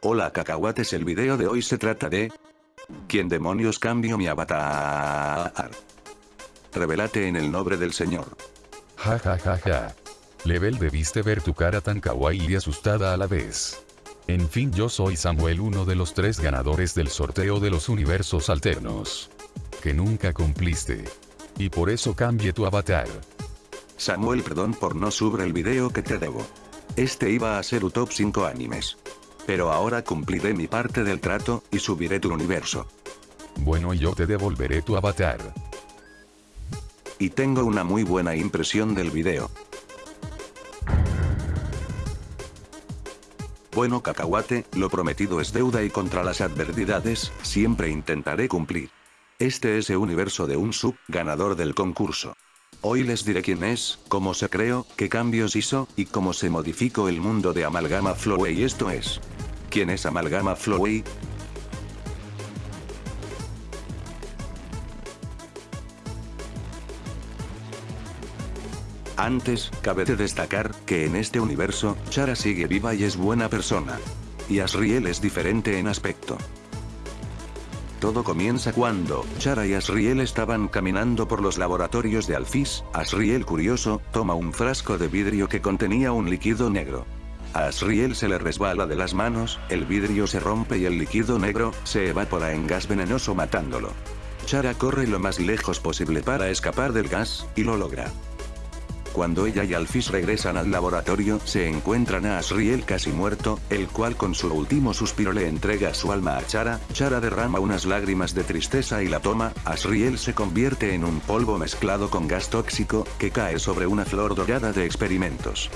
Hola cacahuates el video de hoy se trata de... ¿Quién demonios cambio mi avatar? Revelate en el nombre del señor. Ja ja ja ja. Level debiste ver tu cara tan kawaii y asustada a la vez. En fin yo soy Samuel uno de los tres ganadores del sorteo de los universos alternos. Que nunca cumpliste. Y por eso cambie tu avatar. Samuel perdón por no subir el video que te debo. Este iba a ser un top 5 animes. Pero ahora cumpliré mi parte del trato, y subiré tu universo. Bueno y yo te devolveré tu avatar. Y tengo una muy buena impresión del video. Bueno cacahuate, lo prometido es deuda y contra las adversidades, siempre intentaré cumplir. Este es el universo de un sub, ganador del concurso. Hoy les diré quién es, cómo se creó, qué cambios hizo, y cómo se modificó el mundo de Amalgama Flowey esto es. ¿Quién es Amalgama Flowey? Antes, cabe de destacar, que en este universo, Chara sigue viva y es buena persona. Y Asriel es diferente en aspecto. Todo comienza cuando, Chara y Asriel estaban caminando por los laboratorios de Alphys, Asriel curioso, toma un frasco de vidrio que contenía un líquido negro. A Asriel se le resbala de las manos, el vidrio se rompe y el líquido negro, se evapora en gas venenoso matándolo. Chara corre lo más lejos posible para escapar del gas, y lo logra. Cuando ella y Alphys regresan al laboratorio, se encuentran a Asriel casi muerto, el cual con su último suspiro le entrega su alma a Chara, Chara derrama unas lágrimas de tristeza y la toma, Asriel se convierte en un polvo mezclado con gas tóxico, que cae sobre una flor dorada de experimentos.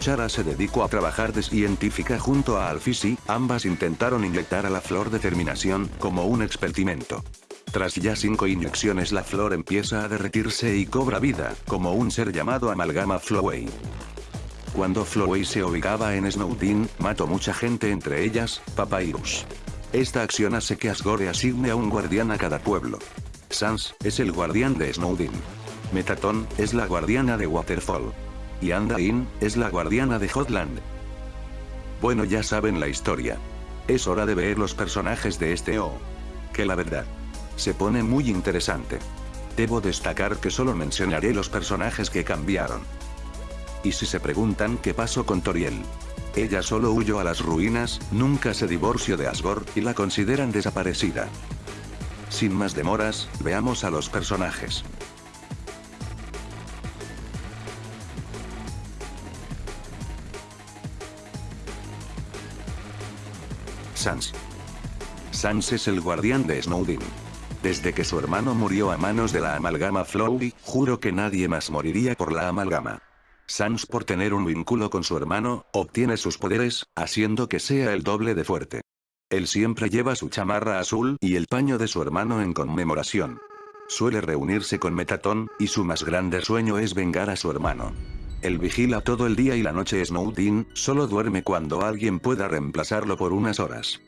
Chara se dedicó a trabajar de científica junto a y, ambas intentaron inyectar a la flor de terminación, como un experimento. Tras ya cinco inyecciones la flor empieza a derretirse y cobra vida, como un ser llamado Amalgama Flowey. Cuando Flowey se ubicaba en Snowdin, mató mucha gente entre ellas, Papyrus. Esta acción hace que Asgore asigne a un guardián a cada pueblo. Sans, es el guardián de Snowdin. Metaton, es la guardiana de Waterfall. Y Andain, es la guardiana de Hotland. Bueno ya saben la historia. Es hora de ver los personajes de este O. Que la verdad. Se pone muy interesante. Debo destacar que solo mencionaré los personajes que cambiaron. Y si se preguntan qué pasó con Toriel. Ella solo huyó a las ruinas, nunca se divorció de Asgore, y la consideran desaparecida. Sin más demoras, veamos a los personajes. Sans. Sans es el guardián de Snowdin. Desde que su hermano murió a manos de la amalgama Flowey, juro que nadie más moriría por la amalgama. Sans por tener un vínculo con su hermano, obtiene sus poderes, haciendo que sea el doble de fuerte. Él siempre lleva su chamarra azul y el paño de su hermano en conmemoración. Suele reunirse con Metatón, y su más grande sueño es vengar a su hermano. Él vigila todo el día y la noche Snowdin, solo duerme cuando alguien pueda reemplazarlo por unas horas.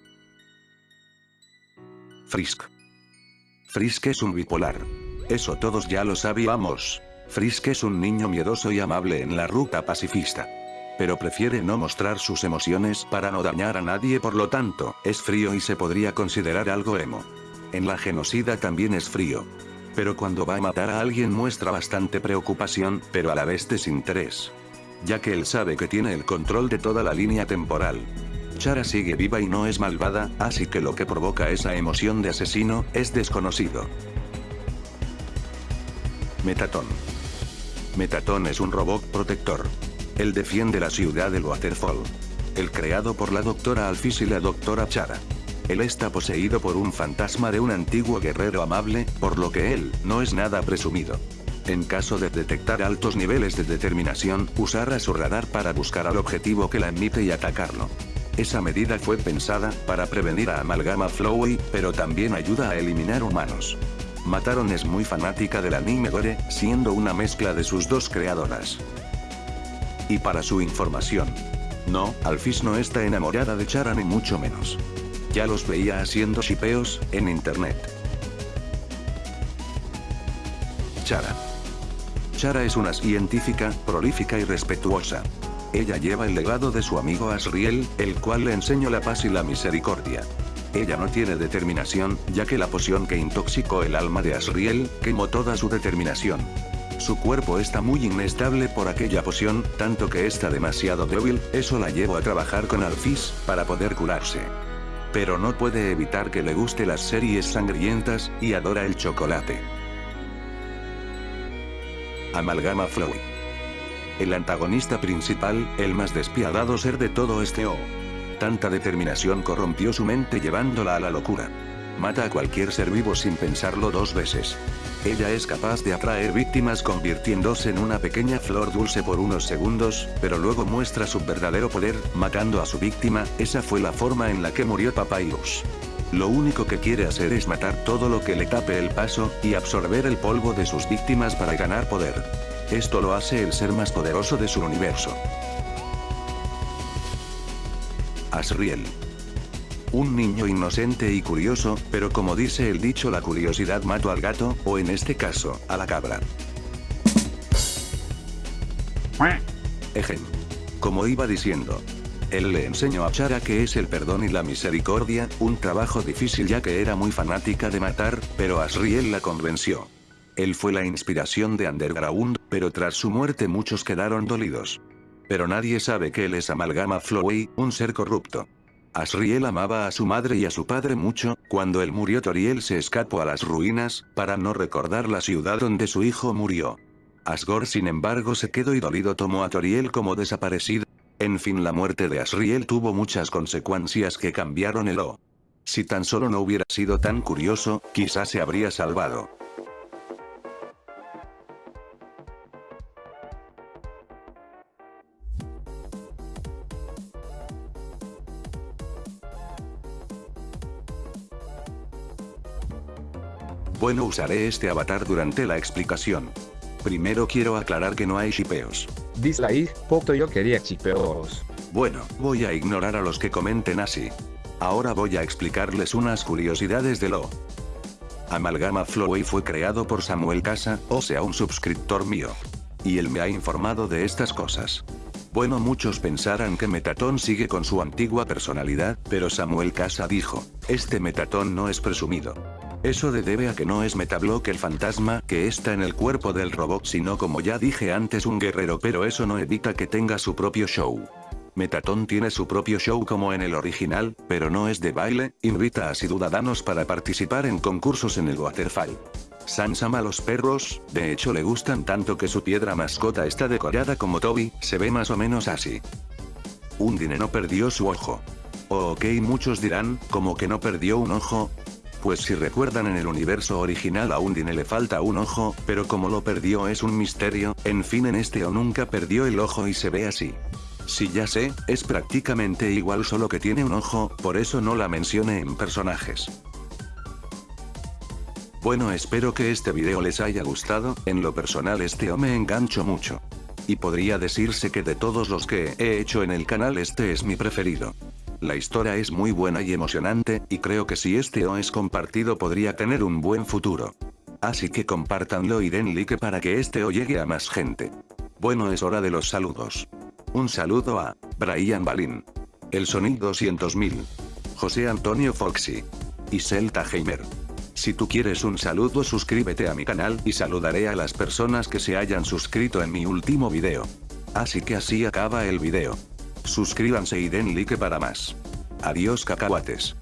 Frisk. Frisk es un bipolar. Eso todos ya lo sabíamos. Frisk es un niño miedoso y amable en la ruta pacifista. Pero prefiere no mostrar sus emociones para no dañar a nadie por lo tanto, es frío y se podría considerar algo emo. En la genocida también es frío. Pero cuando va a matar a alguien muestra bastante preocupación, pero a la vez desinterés. Ya que él sabe que tiene el control de toda la línea temporal. Chara sigue viva y no es malvada, así que lo que provoca esa emoción de asesino, es desconocido. Metatón. Metatón es un robot protector. Él defiende la ciudad de Waterfall. El creado por la doctora Alphys y la doctora Chara. Él está poseído por un fantasma de un antiguo guerrero amable, por lo que él, no es nada presumido. En caso de detectar altos niveles de determinación, usará su radar para buscar al objetivo que la emite y atacarlo. Esa medida fue pensada, para prevenir a Amalgama Flowey, pero también ayuda a eliminar humanos. Mataron es muy fanática del anime Gore, siendo una mezcla de sus dos creadoras. Y para su información. No, Alphys no está enamorada de Chara ni mucho menos. Ya los veía haciendo shipeos, en internet. Chara. Chara es una científica, prolífica y respetuosa. Ella lleva el legado de su amigo Asriel, el cual le enseñó la paz y la misericordia. Ella no tiene determinación, ya que la poción que intoxicó el alma de Asriel, quemó toda su determinación. Su cuerpo está muy inestable por aquella poción, tanto que está demasiado débil, eso la llevó a trabajar con Alphys, para poder curarse. Pero no puede evitar que le guste las series sangrientas, y adora el chocolate. Amalgama Flow. El antagonista principal, el más despiadado ser de todo este O. Tanta determinación corrompió su mente llevándola a la locura. Mata a cualquier ser vivo sin pensarlo dos veces. Ella es capaz de atraer víctimas convirtiéndose en una pequeña flor dulce por unos segundos, pero luego muestra su verdadero poder, matando a su víctima, esa fue la forma en la que murió Papyrus. Lo único que quiere hacer es matar todo lo que le tape el paso, y absorber el polvo de sus víctimas para ganar poder. Esto lo hace el ser más poderoso de su universo. Asriel. Un niño inocente y curioso, pero como dice el dicho la curiosidad mató al gato, o en este caso, a la cabra. Ejem. Como iba diciendo. Él le enseñó a Chara que es el perdón y la misericordia, un trabajo difícil ya que era muy fanática de matar, pero Asriel la convenció. Él fue la inspiración de Underground, pero tras su muerte muchos quedaron dolidos. Pero nadie sabe que él es Amalgama Flowey, un ser corrupto. Asriel amaba a su madre y a su padre mucho, cuando él murió Toriel se escapó a las ruinas, para no recordar la ciudad donde su hijo murió. Asgore sin embargo se quedó y dolido tomó a Toriel como desaparecido. En fin la muerte de Asriel tuvo muchas consecuencias que cambiaron el O. Si tan solo no hubiera sido tan curioso, quizás se habría salvado. Bueno usaré este avatar durante la explicación. Primero quiero aclarar que no hay shipeos. Dislike, poco yo quería chipeos. Bueno, voy a ignorar a los que comenten así. Ahora voy a explicarles unas curiosidades de lo. Amalgama Flowey fue creado por Samuel Casa, o sea un suscriptor mío. Y él me ha informado de estas cosas. Bueno muchos pensarán que Metatón sigue con su antigua personalidad, pero Samuel Casa dijo, este Metatón no es presumido. Eso de debe a que no es Metablock el fantasma que está en el cuerpo del robot sino como ya dije antes un guerrero pero eso no evita que tenga su propio show. Metatón tiene su propio show como en el original, pero no es de baile, invita a ciudadanos para participar en concursos en el Waterfall. Sans ama a los perros, de hecho le gustan tanto que su piedra mascota está decorada como Toby, se ve más o menos así. Undine no perdió su ojo. ok muchos dirán, como que no perdió un ojo, pues si recuerdan en el universo original a Undine le falta un ojo, pero como lo perdió es un misterio, en fin en este o nunca perdió el ojo y se ve así. Si ya sé, es prácticamente igual solo que tiene un ojo, por eso no la mencioné en personajes. Bueno espero que este video les haya gustado, en lo personal este o me engancho mucho. Y podría decirse que de todos los que he hecho en el canal este es mi preferido. La historia es muy buena y emocionante, y creo que si este O es compartido podría tener un buen futuro. Así que compártanlo y den like para que este O llegue a más gente. Bueno es hora de los saludos. Un saludo a, Brian Balin. El Sonic 200.000. José Antonio Foxy. Y Celta Heimer. Si tú quieres un saludo suscríbete a mi canal y saludaré a las personas que se hayan suscrito en mi último video. Así que así acaba el video. Suscríbanse y den like para más. Adiós cacahuates.